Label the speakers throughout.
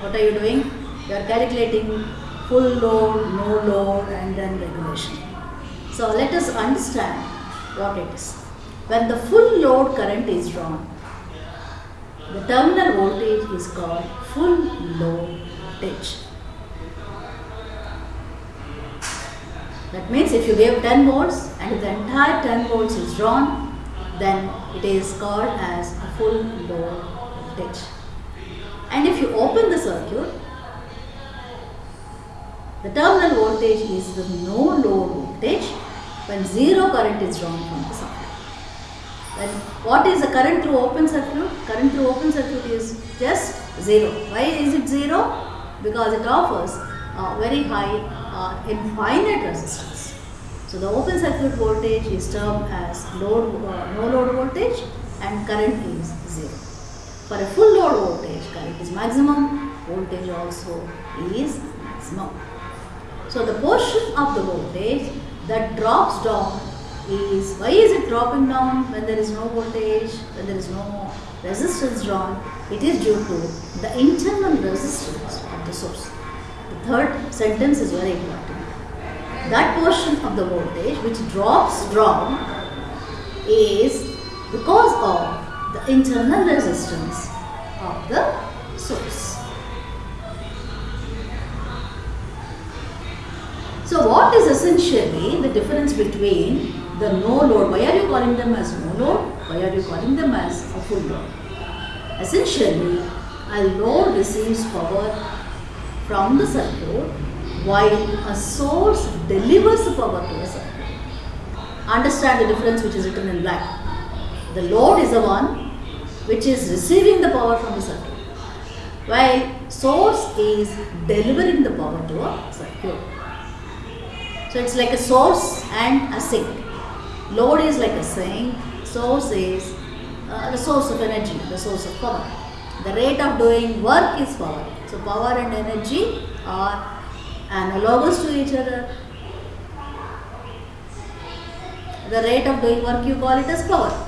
Speaker 1: What are you doing? You are calculating full load, no load and then regulation. So let us understand what it is. When the full load current is drawn, the terminal voltage is called full load voltage. That means if you give 10 volts and if the entire 10 volts is drawn, then it is called as a full load voltage. And if you open the circuit, the terminal voltage is the no load voltage when zero current is drawn from the circuit. Then what is the current through open circuit? Current through open circuit is just zero. Why is it zero? Because it offers a very high uh, infinite resistance. So the open circuit voltage is termed as load, uh, no load voltage and current is zero. For a full load voltage, current is maximum, voltage also is maximum. So the portion of the voltage that drops down is, why is it dropping down when there is no voltage, when there is no resistance drawn? It is due to the internal resistance of the source. The third sentence is very important. That portion of the voltage which drops down is because of the internal resistance of the source. So what is essentially the difference between the no load? Why are you calling them as no load? Why are you calling them as a full load? Essentially, a load receives power from the circuit while a source delivers power to a circuit. Understand the difference which is written in black. The load is the one which is receiving the power from the circuit while source is delivering the power to a circuit. So it's like a source and a sink. Load is like a sink, source is uh, the source of energy, the source of power. The rate of doing work is power. So power and energy are analogous to each other. The rate of doing work you call it as power.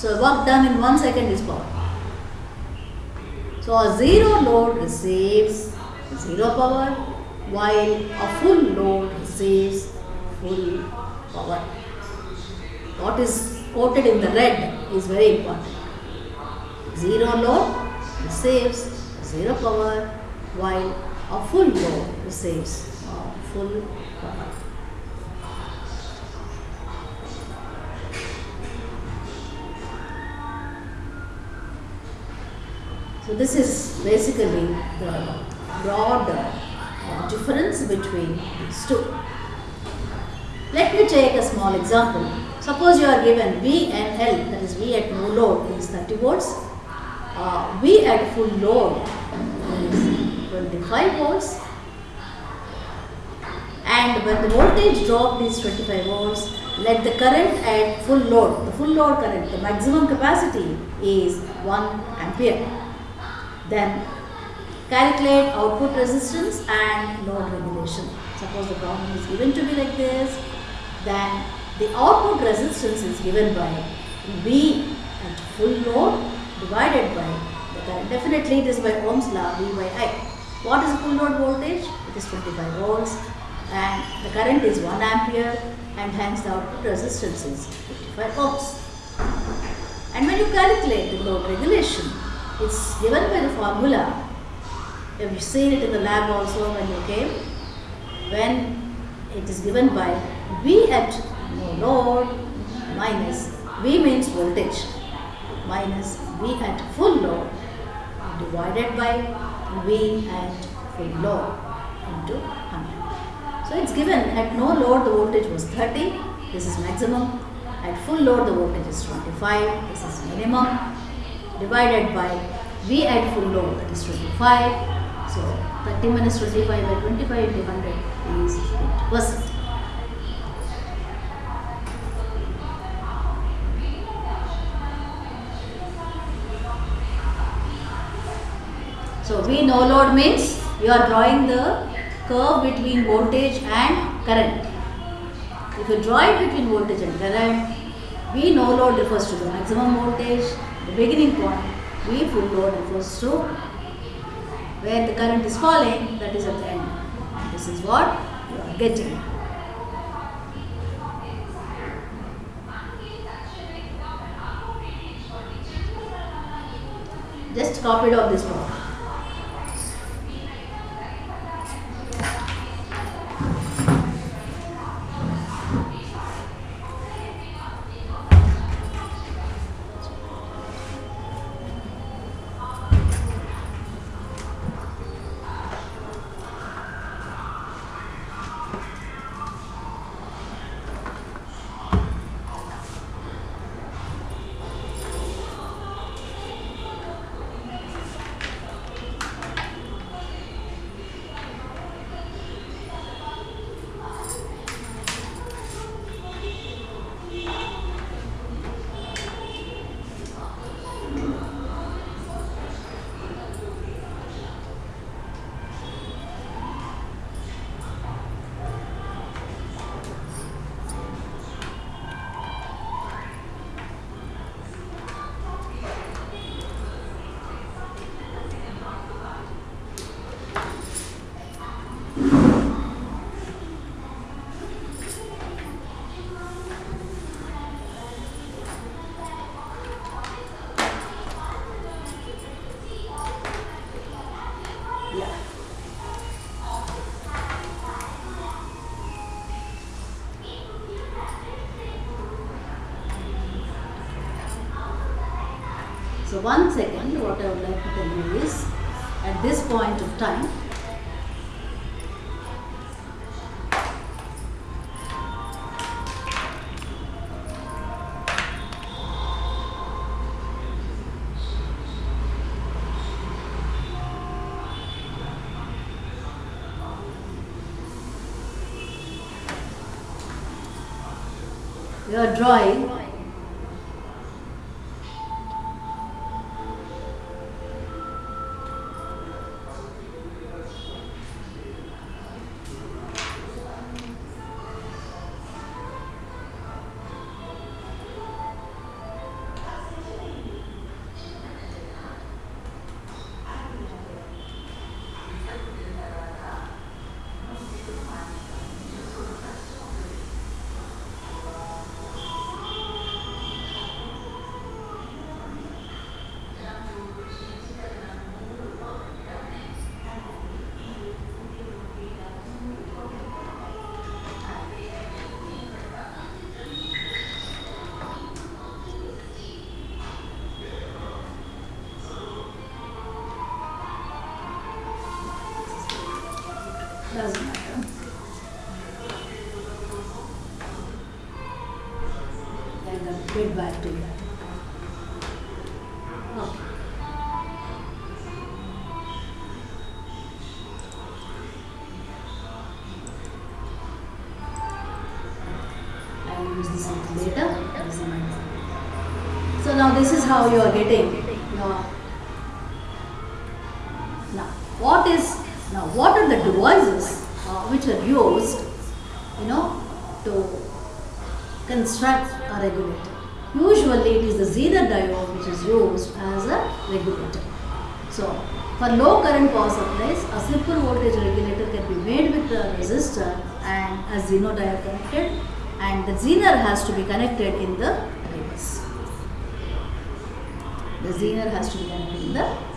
Speaker 1: So work done in one second is power. So a zero load receives zero power while a full load receives full power. What is quoted in the red is very important. Zero load receives zero power while a full load receives uh, full power. So this is basically the broad difference between these two. Let me take a small example. Suppose you are given V and L, that is V at no load is 30 volts, uh, V at full load is 25 volts, and when the voltage drop is 25 volts, let the current at full load, the full load current, the maximum capacity is 1 ampere. Then calculate output resistance and load regulation. Suppose the problem is given to be like this, then the output resistance is given by V at full load divided by the current. Definitely it is by Ohm's law V by I. What is the full load voltage? It is 25 volts and the current is 1 ampere and hence the output resistance is 55 ohms. And when you calculate the load regulation, it's given by the formula. Have you seen it in the lab also when you came? When it is given by V at no load minus V means voltage minus V at full load divided by V at full load into 100. So it's given at no load the voltage was 30, this is maximum. At full load the voltage is 25, this is minimum divided by V at full load that is 25. So 30 minus 25 by 25 into 100 is 20 percent. So V no load means you are drawing the curve between voltage and current. If you draw it between voltage and current, V no load refers to the maximum voltage, the beginning point. V full load refers to where the current is falling, that is at the end. This is what you are getting. Just copy it off this board. So one second, what I would like to tell you is, at this point of time, you are drawing You. Okay. I will use this later. So now this is how you are getting now what is now what are the devices uh, which are used you know to construct a regulator? Usually it is the Zener diode which is used as a regulator. So for low current power supplies, a simple voltage regulator can be made with a resistor and a Zener diode connected and the Zener has to be connected in the reverse. The Zener has to be connected in the reverse.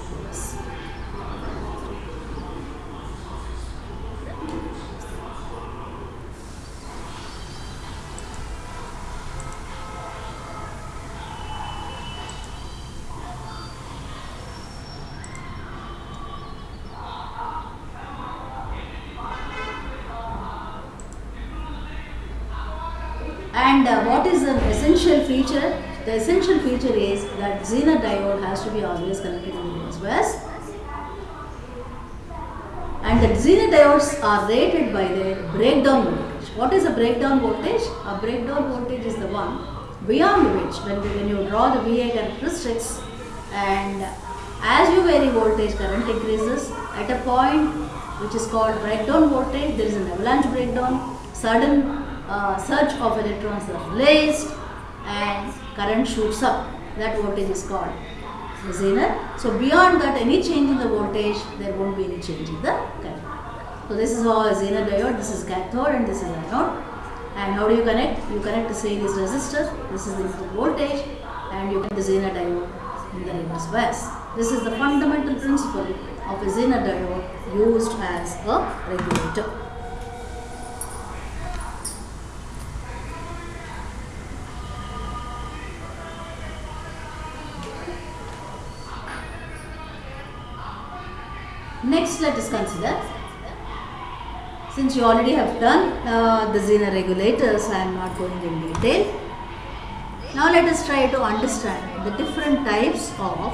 Speaker 1: And uh, what is an essential feature? The essential feature is that Zener diode has to be always connected in the reverse. And the Zener diodes are rated by their breakdown voltage. What is a breakdown voltage? A breakdown voltage is the one beyond which, when, when you draw the VA characteristics, and as you vary voltage, current increases. At a point which is called breakdown voltage, there is an avalanche breakdown. Sudden uh, surge of electrons are released, and current shoots up. That voltage is called Zener. So beyond that, any change in the voltage, there won't be any change in the current. So this is how a Zener diode, this is cathode and this is anode. And how do you connect? You connect the series resistor, this is the input voltage and you connect the Zener diode in the reverse bias. This is the fundamental principle of a Zener diode used as a regulator. Next, let us consider. Since you already have done uh, the Zener regulators, I am not going in detail. Now, let us try to understand the different types of